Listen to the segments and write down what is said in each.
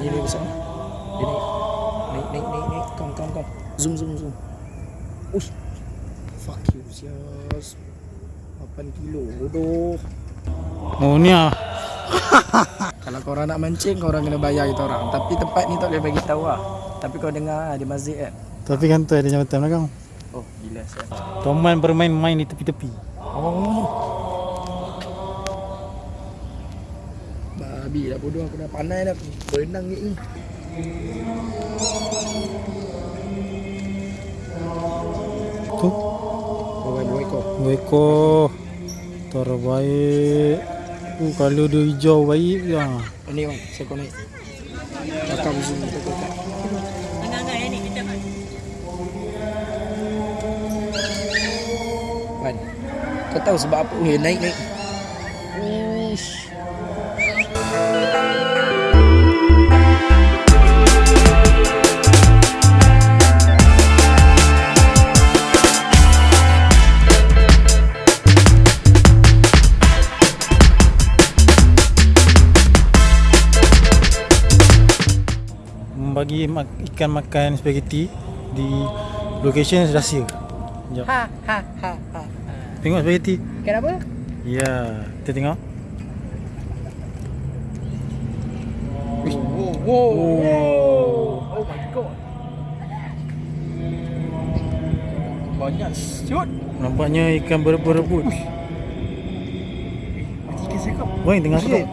nhìn đi sao ini đi đi đi đi đi con con zoom zoom zoom. Ui fuck you yes 8 kilo bodoh. Oh ni ah. Kalau kau orang nak mancing kau orang kena bayar kita orang. Tapi tempat ni tak boleh bagi tahu ah. Tapi kau dengar ah, ada masjid kan? Tapi kan tu ada jambatan belakang. Oh gila toman bermain-main di tepi-tepi. Oh. Babi dah bodoh aku dah pandai dah berenang ni. Tu. Oh, dua ekor. Dua ekor. Terbaik. Uh, kalau dia hijau baik ya. Oh, ni bang, saya kau naik. Cakap di sini kita kat. Wan, kau tahu sebab apa dia naik naik? Uish. Mak- ikan makan spaghetti di location rahsia. Sekejap. Ha ha ha ha. Tengok spaghetti. Kenapa? Ya, kita tengok. Wow, wow, wow. Oh my god. Banyak siut. Nampaknya ikan berebut-rebut. Tiga sekap. Woi, tengah sikit.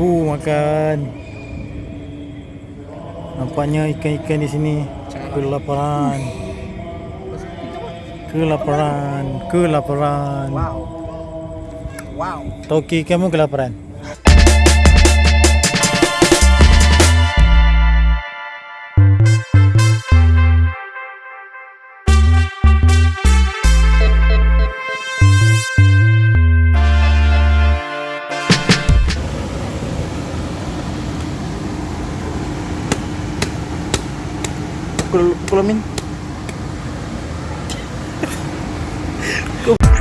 Uh, makan. Nampaknya ikan-ikan di sini kelaparan. Kelaparan, kelaparan. Wow. Wow. Toki kamu kelaparan. Pukul, pukul Amin.